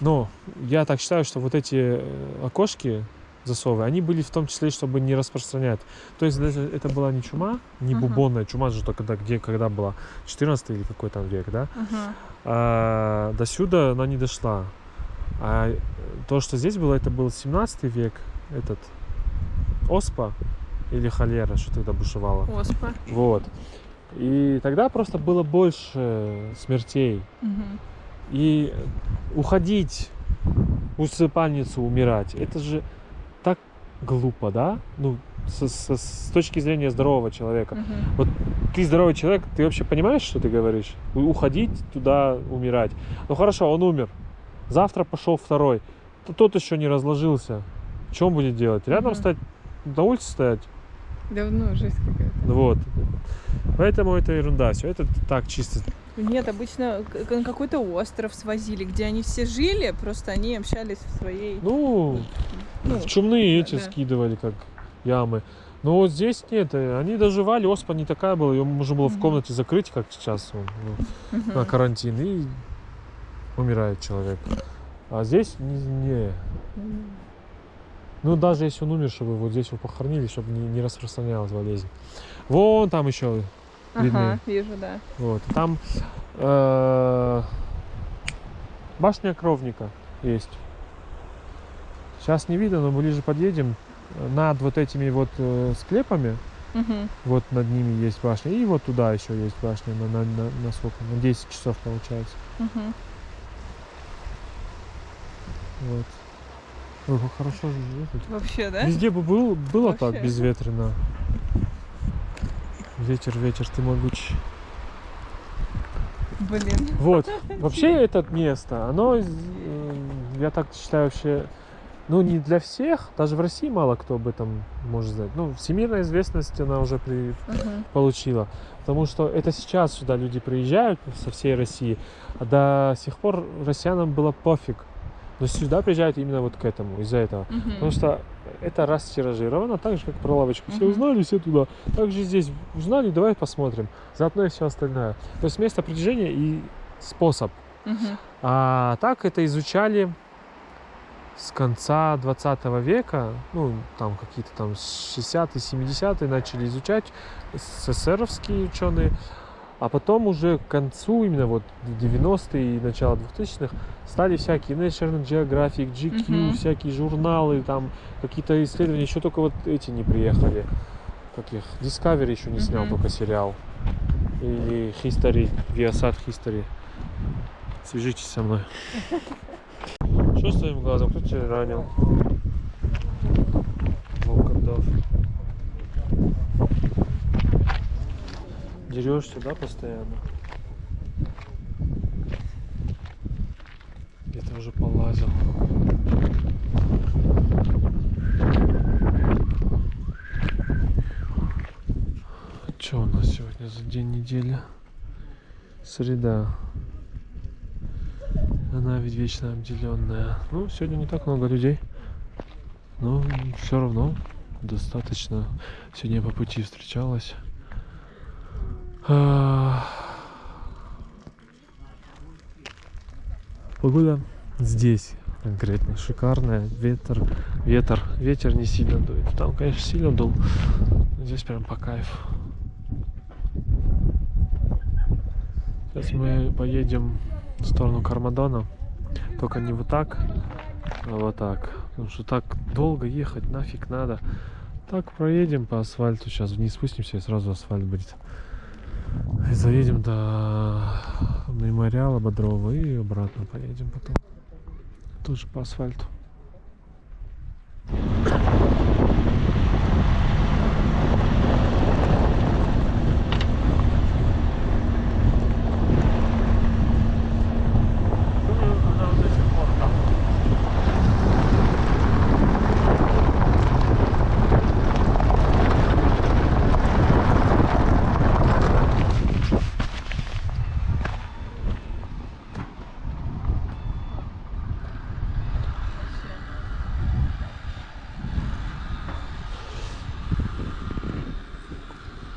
Speaker 1: Но я так считаю, что вот эти э, окошки засовы, они были в том числе, чтобы не распространять. То есть даже это была не чума, не
Speaker 2: Ага.
Speaker 1: бубонная чума же только когда, где, когда была, 14 или какой там век, да?
Speaker 2: Ага.
Speaker 1: А, до сюда она не дошла. А э, то, что здесь было, это был 17 век, этот оспа или холера, что тогда бушевало.
Speaker 2: Оспа.
Speaker 1: Вот. И тогда просто было больше смертей.
Speaker 2: Мгм.
Speaker 1: И уходить усыпальницу, умирать, это же так глупо, да? Ну, со- со- с точки зрения здорового человека.
Speaker 2: Мгм.
Speaker 1: Ты здоровый человек, ты вообще понимаешь, что ты говоришь? Уходить туда, умирать. Ну хорошо, он умер. Завтра пошел второй. То тот еще не разложился. Что он будет делать? Рядом
Speaker 2: Мгм.
Speaker 1: стать на улице стоять.
Speaker 2: Давно жесть какая-то.
Speaker 1: Вот. Поэтому это ерунда. Все это так чисто.
Speaker 2: Нет, обычно на какой-то остров свозили, где они все жили, просто они общались в своей...
Speaker 1: Ну,
Speaker 2: Ну,
Speaker 1: в чумные эти
Speaker 2: да.
Speaker 1: скидывали, как ямы. Но вот здесь нет, они доживали, оспа не такая была, ее можно было в
Speaker 2: Мгм.
Speaker 1: комнате закрыть, как сейчас ну,
Speaker 2: Мгм.
Speaker 1: на карантин, и умирает человек. А здесь не, не. Ну, даже если он умер, чтобы вот здесь его похоронили, чтобы не, не распространялась болезнь. Вон там еще, видны.
Speaker 2: Ага, вижу, да.
Speaker 1: вот, там э, башня Кровника есть. Сейчас не видно, но ближе подъедем. Над вот этими вот э, склепами,
Speaker 2: Мгм.
Speaker 1: вот над ними есть башня. И вот туда еще есть башня на, на, на, на сколько? На 10 часов получается.
Speaker 2: Мгм.
Speaker 1: Вот. Ой, как хорошо.
Speaker 2: Вообще, да?
Speaker 1: Везде бы был, было так
Speaker 2: Вообще.
Speaker 1: безветренно. Ветер, ветер, ты могучий.
Speaker 2: Блин.
Speaker 1: Вот. Вообще это место, оно, э, я так считаю, вообще, ну не для всех, даже в России мало кто об этом может знать. Ну, всемирная известность она уже при,
Speaker 2: Ага.
Speaker 1: получила. Потому что это сейчас сюда люди приезжают со всей России, а до сих пор россиянам было пофиг. Но сюда приезжают именно вот к этому, из-за этого.
Speaker 2: Мгм.
Speaker 1: Потому что это растиражировано, так же, как про лавочку. Все
Speaker 2: Мгм.
Speaker 1: узнали, все туда. Также здесь узнали, давай посмотрим. Заодно и все остальное. То есть место притяжения и способ.
Speaker 2: Мгм.
Speaker 1: А так это изучали с конца 20 века, ну, там какие-то там 60-е, 70-е начали изучать СССРовские ученые, а потом уже к концу, именно вот 90-е и начало 2000-х, стали всякие National Geographic, GQ,
Speaker 2: Мгм.
Speaker 1: всякие журналы, там какие-то исследования, еще только вот эти не приехали. Как их? Discovery еще не снял,
Speaker 2: Мгм.
Speaker 1: только сериал. Или History, Viasat History. Свяжитесь со мной. Что с твоим глазом? Кто тебя ранил? Волкодав. Дерешься, да, постоянно? Где-то уже полазил. Что у нас сегодня за день недели? Среда. Она ведь вечно обделенная. Ну, сегодня не так много людей. Но все равно достаточно. Сегодня по пути встречалась. А, Погода здесь конкретно шикарная. Ветер, ветер, ветер не сильно дует. Там, конечно, сильно дул. Здесь прям по кайфу. Сейчас мы поедем в сторону Кармадона. Только не вот так, а вот так. Потому что так долго ехать нафиг надо. Так проедем по асфальту. Сейчас вниз спустимся и сразу асфальт будет. И заедем до мемориала Бодрова и обратно поедем потом. Тоже по асфальту.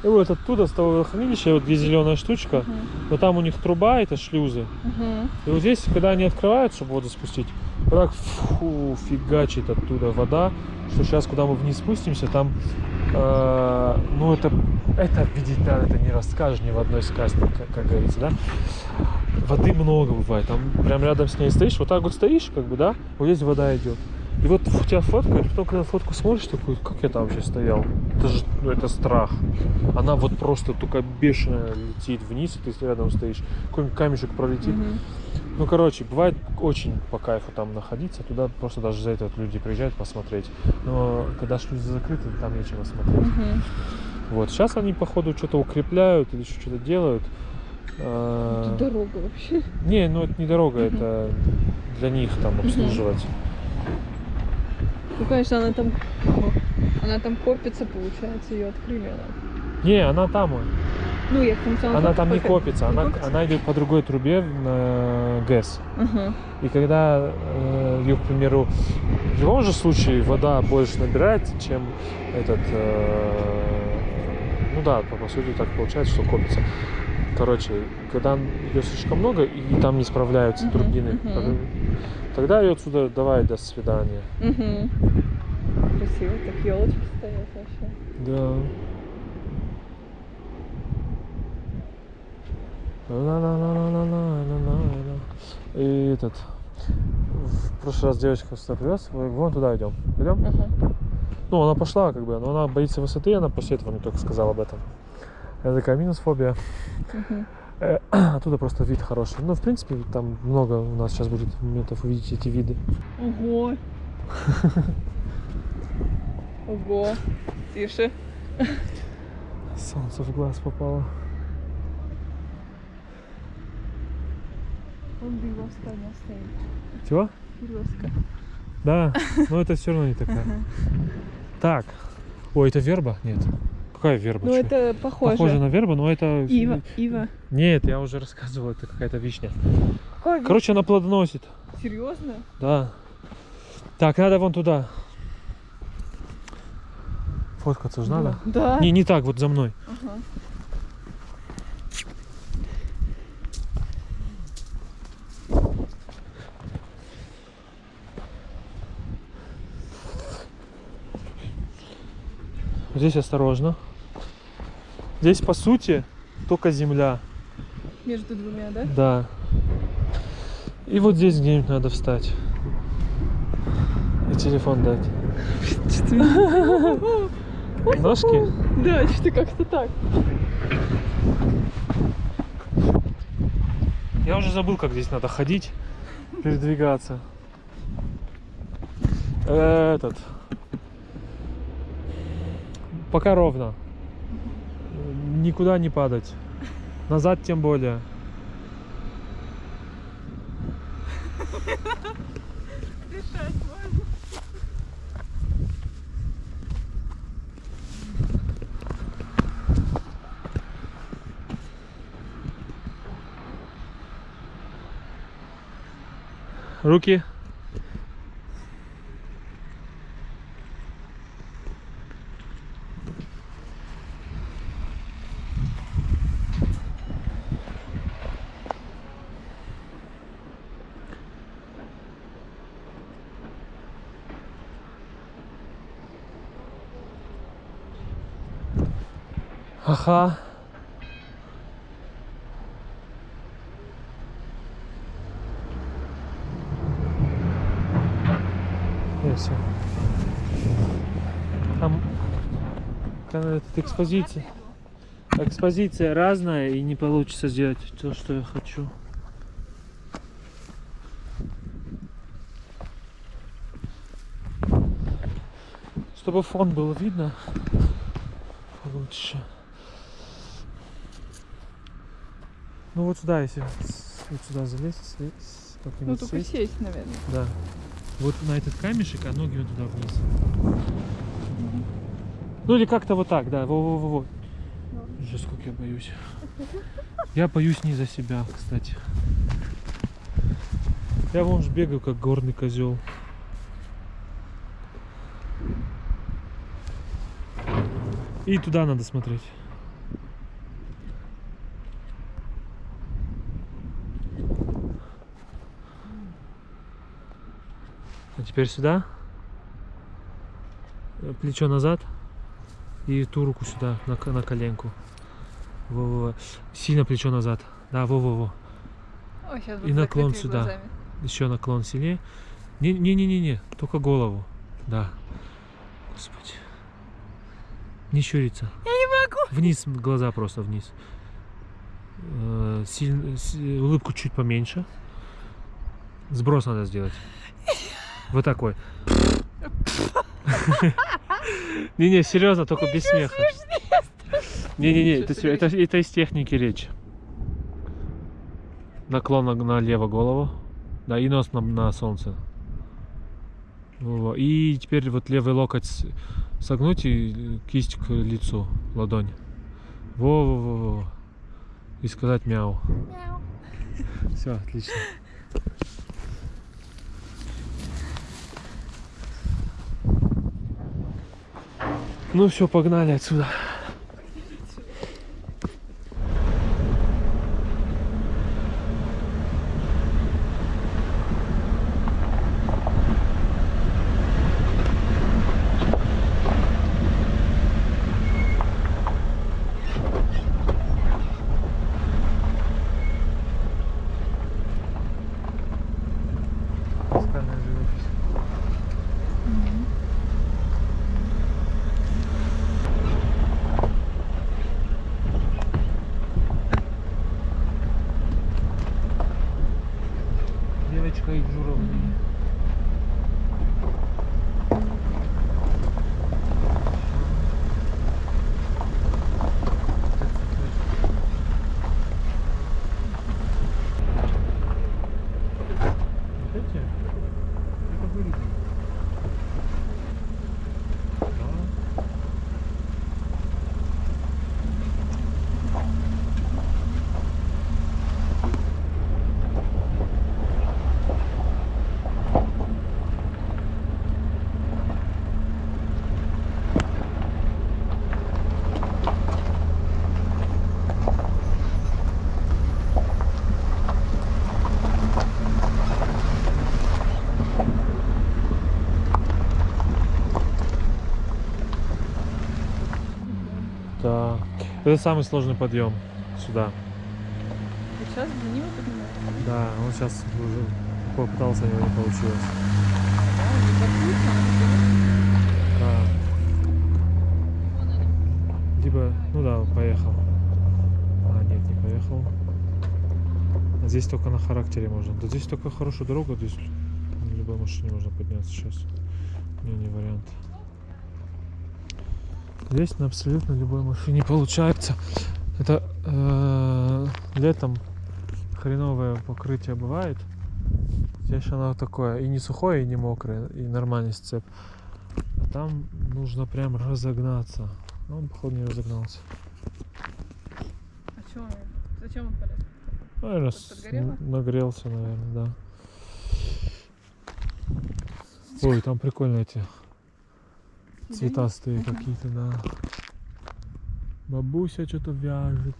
Speaker 1: И вот оттуда, с того водохранилища, вот где зеленая штучка,
Speaker 2: Мгм.
Speaker 1: но там у них труба, это шлюзы.
Speaker 2: Мгм.
Speaker 1: И вот здесь, когда они открывают, чтобы воду спустить, вот так фу, фигачит оттуда вода, что сейчас, куда мы вниз спустимся, там, э, ну это, это видеть надо, это не расскажешь ни в одной сказке, как, как говорится, да. Воды много бывает, там прям рядом с ней стоишь, вот так вот стоишь, как бы, да, вот здесь вода идет. И вот у тебя фоткают, потом, когда фотку смотришь, такой, как я там вообще стоял? Это же, ну, это страх. Она вот просто только бешено летит вниз, и ты рядом стоишь. Какой-нибудь камешек пролетит.
Speaker 2: Мгм.
Speaker 1: Ну, короче, бывает очень по кайфу там находиться. Туда просто даже за это вот люди приезжают посмотреть. Но когда шлюзы закрыты, там нечего смотреть.
Speaker 2: Мгм.
Speaker 1: Вот. Сейчас они, походу, что-то укрепляют или еще что-то делают. А,
Speaker 2: Тут дорога вообще.
Speaker 1: Не, ну это не дорога,
Speaker 2: Мгм.
Speaker 1: это для них там обслуживать.
Speaker 2: Ну, конечно, она там... Она там копится, получается, ее открыли. Она.
Speaker 1: Не, она там.
Speaker 2: Ну, я потому что
Speaker 1: Она там не
Speaker 2: копит.
Speaker 1: копится,
Speaker 2: Не
Speaker 1: она,
Speaker 2: копится?
Speaker 1: она идет по другой трубе на ГЭС.
Speaker 2: Ага.
Speaker 1: И когда э, ее, к примеру, в любом же случае вода больше набирается, чем этот, э, ну да, по, по сути так получается, что копится короче, когда ее слишком много и там не справляются
Speaker 2: uh-huh,
Speaker 1: турбины,
Speaker 2: uh-huh.
Speaker 1: тогда ее отсюда давай до свидания.
Speaker 2: Uh-huh. Красиво, так елочки стоят вообще.
Speaker 1: Да. И этот. В прошлый раз девочка сюда привез, вон туда идем. Идем?
Speaker 2: Uh-huh.
Speaker 1: Ну, она пошла, как бы, но она боится высоты, она после этого мне только сказала об этом. Это такая минус фобия.
Speaker 2: Угу.
Speaker 1: Э, Оттуда просто вид хороший. Ну, в принципе, там много у нас сейчас будет моментов увидеть эти виды.
Speaker 2: Ого. Ого. Тише.
Speaker 1: Солнце в глаз попало.
Speaker 2: Он березка не стоит.
Speaker 1: Чего?
Speaker 2: Березка.
Speaker 1: Да, но это все равно не такая. Так. Ой, это верба? Нет. Какая верба?
Speaker 2: Ну,
Speaker 1: чё?
Speaker 2: это похоже.
Speaker 1: Похоже на вербу, но это...
Speaker 2: Ива. Ива.
Speaker 1: Нет, я уже рассказывал, это какая-то вишня.
Speaker 2: Вид?
Speaker 1: Короче, она плодоносит.
Speaker 2: Серьезно?
Speaker 1: Да. Так, надо вон туда. Фоткаться же надо.
Speaker 2: Да.
Speaker 1: Не, не так, вот за мной.
Speaker 2: Ага.
Speaker 1: Здесь осторожно. Здесь, по сути, только земля.
Speaker 2: Между двумя, да?
Speaker 1: Да. И вот здесь где-нибудь надо встать. И телефон дать. Ножки?
Speaker 2: Да, что-то как-то так.
Speaker 1: Я уже забыл, как здесь надо ходить, передвигаться. Этот. Пока ровно. Никуда не падать. Назад тем более.
Speaker 2: Дышать можно.
Speaker 1: Руки. Ага. И все. Там этот, экспозиция. Экспозиция разная и не получится сделать то, что я хочу. Чтобы фон было видно лучше. Ну вот сюда, если вот сюда залезть, слез- с-
Speaker 2: Ну, только
Speaker 1: сесть.
Speaker 2: сесть, наверное.
Speaker 1: Да. Вот на этот камешек, а ноги вот туда вниз. Ну или как-то вот так, да. Во-во-во. Уже сколько я боюсь. Я боюсь не за себя, кстати. Я вон ж бегаю, как горный козел. И туда надо смотреть. Теперь сюда. Э, Плечо назад. И ту руку сюда, на, на коленку. Во-во-во. Сильно плечо назад. Да, во-во-во. И наклон сюда. Еще наклон сильнее. Не-не-не-не, только голову. Да. Господи. Не щуриться.
Speaker 2: Я не могу.
Speaker 1: Вниз глаза просто вниз. Э, силь- с- улыбку чуть поменьше. Сброс надо сделать. Вот такой. Не-не, серьезно, только без смеха. Не-не-не, это, из техники речи. Наклон на- налево голову. Да, и нос на, солнце. И теперь вот левый локоть согнуть и кисть к лицу, ладонь. Во-во-во. И сказать мяу.
Speaker 3: Мяу.
Speaker 1: Все, отлично. Ну все, погнали отсюда. Скальная живопись. Девочка и журавли. Вот эти? Это были. Да. Так. Это самый сложный подъем сюда.
Speaker 2: И сейчас за него поднимаешь?
Speaker 1: Да, он сейчас уже попытался, у него не получилось.
Speaker 2: Да.
Speaker 1: Либо, ну да, поехал. А, нет, не поехал. А здесь только на характере можно. Да здесь только хорошая дорога, здесь на любой машине можно подняться сейчас. Не, не вариант. Здесь на абсолютно любой машине получается. Это э, летом хреновое покрытие бывает. Здесь оно такое и не сухое, и не мокрое, и нормальный сцеп. А там нужно прям разогнаться. А Он, походу, не разогнался.
Speaker 2: А чё он? Зачем он полез?
Speaker 1: Наверное,
Speaker 2: подгорело?
Speaker 1: нагрелся, наверное, да. Ой, там прикольно эти цветастые какие-то, да. Бабуся что-то вяжет.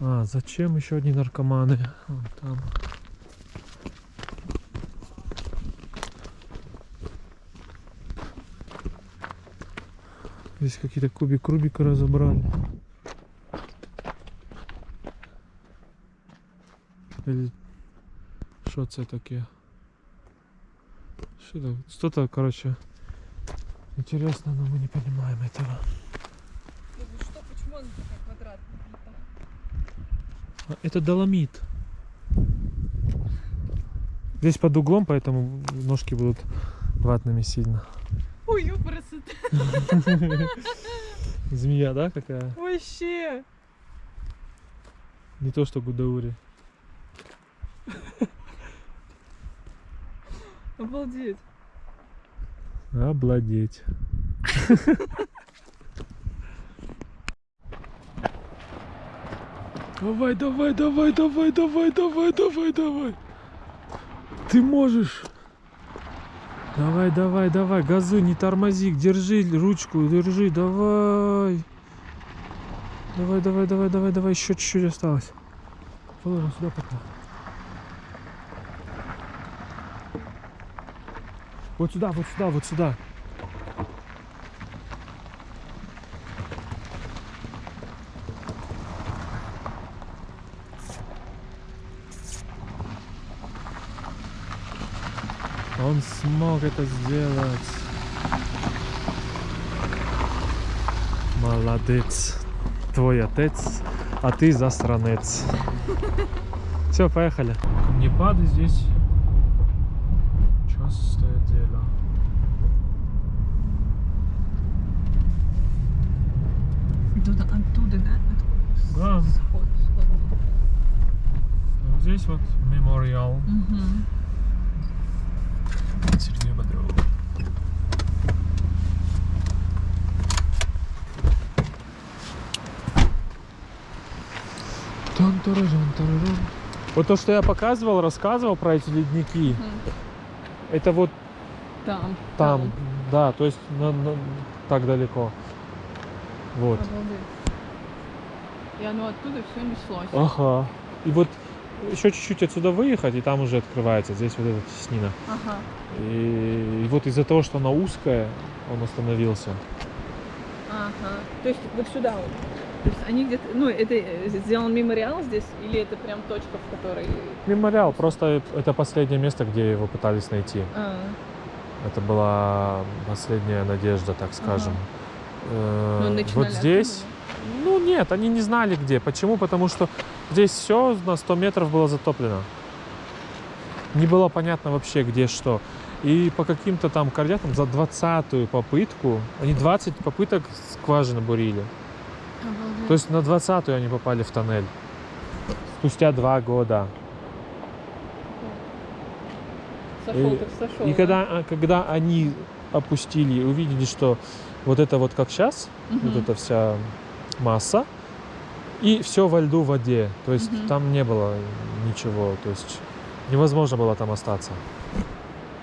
Speaker 1: А, зачем еще одни наркоманы? Вон там. Здесь какие-то кубик Рубика разобрали. Или что это такие? Что-то, короче, интересно, но мы не понимаем этого.
Speaker 2: Ну вот что, почему он такой квадратный?
Speaker 1: А, Это доломит. Здесь под углом, поэтому ножки будут ватными сильно.
Speaker 2: Ой, ёпрст,
Speaker 1: Змея, да, какая?
Speaker 2: вообще.
Speaker 1: Не то, что Гудаури.
Speaker 2: Обалдеть.
Speaker 1: Обладеть. Давай, давай, давай, давай, давай, давай, давай, давай. Ты можешь. Давай, давай, давай, газуй, не тормози, держи ручку, держи, давай. Давай, давай, давай, давай, давай, еще чуть-чуть осталось. Ладно, сюда пока. Вот сюда, вот сюда, вот сюда. Он смог это сделать. Молодец. Твой отец, а ты засранец. Все, поехали. Камнепады здесь Простое дело.
Speaker 2: Оттуда, оттуда да?
Speaker 1: Да.
Speaker 2: Сход, сход.
Speaker 1: Ну, здесь вот мемориал.
Speaker 2: Угу.
Speaker 1: Сергея Бодрова. Тан-таражан. Вот то, что я показывал, рассказывал про эти ледники. Mm это вот
Speaker 2: Там.
Speaker 1: там, да, то есть на- на- так далеко. Вот.
Speaker 2: Обалдеть. И оно оттуда все неслось.
Speaker 1: Ага. И вот еще чуть-чуть отсюда выехать, и там уже открывается. Здесь вот эта теснина.
Speaker 2: Ага.
Speaker 1: И, и вот из-за того, что она узкая, он остановился.
Speaker 2: Ага. То есть вот сюда вот. То есть они где-то, ну, это э, сделан мемориал здесь, или это прям точка, в которой...
Speaker 1: Мемориал, просто это последнее место, где его пытались найти.
Speaker 2: А,
Speaker 1: Это была последняя надежда, так скажем. Э,
Speaker 2: ну,
Speaker 1: вот здесь, ну нет, они не знали где. Почему? Потому что здесь все на 100 метров было затоплено. Не было понятно вообще где что. И по каким-то там координатам за 20-ю попытку, они 20 попыток скважины бурили.
Speaker 2: Обалдеть.
Speaker 1: То есть на 20-ю они попали в тоннель. Спустя два года.
Speaker 2: Сошел
Speaker 1: и-
Speaker 2: так сошел.
Speaker 1: И
Speaker 2: да?
Speaker 1: когда, а, когда они опустили и увидели, что вот это вот как сейчас, вот
Speaker 2: Мгм.
Speaker 1: эта вся масса, и все во льду в воде. То есть
Speaker 2: Мгм.
Speaker 1: там не было ничего. То есть невозможно было там остаться.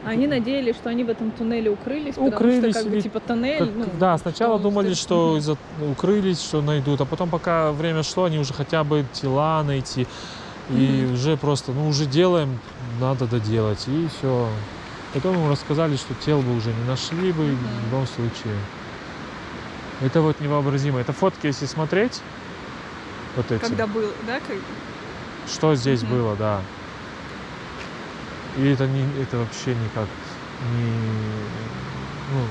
Speaker 2: Они надеялись, что они в этом туннеле укрылись,
Speaker 1: Укрылись
Speaker 2: потому что как бы типа тоннель,
Speaker 1: Как-
Speaker 2: ну,
Speaker 1: да, сначала
Speaker 2: что
Speaker 1: думали, что из-за укрылись, что найдут, а потом, пока время шло, они уже хотя бы тела найти. И
Speaker 2: Мгм.
Speaker 1: уже просто, ну уже делаем, надо доделать. И все. Потом им рассказали, что тел бы уже не нашли бы
Speaker 2: Мгм.
Speaker 1: в любом случае. Это вот невообразимо. Это фотки, если смотреть, вот эти,
Speaker 2: Когда был, да, как...
Speaker 1: что здесь
Speaker 2: Мгм.
Speaker 1: было, да. И это, не, это вообще никак не... Ну,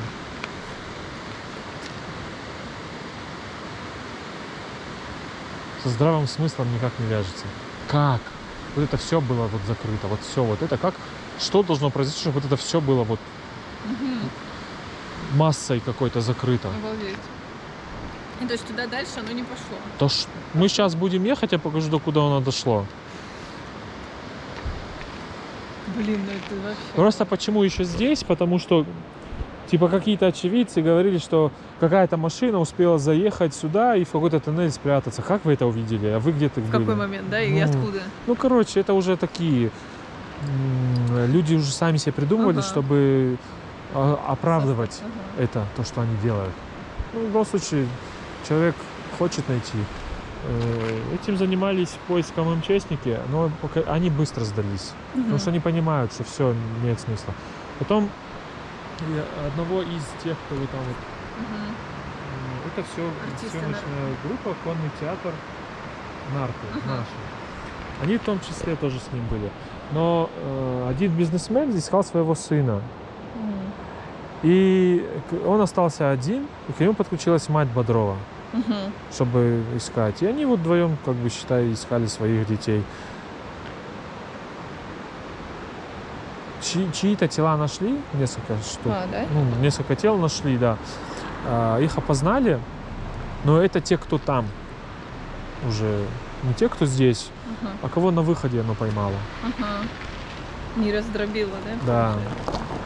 Speaker 1: со здравым смыслом никак не вяжется. Как? Вот это все было вот закрыто, вот все вот это как? Что должно произойти, чтобы вот это все было вот
Speaker 2: Мгм.
Speaker 1: массой какой-то закрыто?
Speaker 2: Обалдеть. И то есть туда дальше оно не пошло.
Speaker 1: То ж мы сейчас будем ехать, я покажу, до куда оно дошло.
Speaker 2: Блин, ну это вообще...
Speaker 1: Просто почему еще здесь? Потому что типа какие-то очевидцы говорили, что какая-то машина успела заехать сюда и в какой-то тоннель спрятаться. Как вы это увидели? А вы где-то
Speaker 2: В
Speaker 1: были?
Speaker 2: какой момент, да, и
Speaker 1: Ну,
Speaker 2: откуда?
Speaker 1: Ну, короче, это уже такие люди уже сами себе придумывали,
Speaker 2: Ага.
Speaker 1: чтобы а, оправдывать
Speaker 2: Ага.
Speaker 1: это, то, что они делают. Ну, в любом случае, человек хочет найти. Э, Этим занимались поиском МЧСники, но они быстро сдались. Потому
Speaker 2: Мгм.
Speaker 1: что они понимают, что все имеет смысл. Потом одного из тех, кто вы там вот, м, это все
Speaker 2: Артисты
Speaker 1: съемочная группа, конный театр Нарты
Speaker 2: Ага.
Speaker 1: наши. Они в том числе тоже с ним были. Но э, один бизнесмен искал своего сына.
Speaker 2: Мгм.
Speaker 1: И он остался один, и к нему подключилась мать Бодрова,
Speaker 2: Мгм.
Speaker 1: чтобы искать. И они вот вдвоем, как бы считай, искали своих детей. Чьи- чьи-то тела нашли, несколько штук.
Speaker 2: А, да?
Speaker 1: Ну, несколько тел нашли, да. А, их опознали, но это те, кто там. Уже не те, кто здесь,
Speaker 2: Ага.
Speaker 1: а кого на выходе оно поймало.
Speaker 2: Ага. Не раздробило, да?
Speaker 1: Да.
Speaker 2: получается?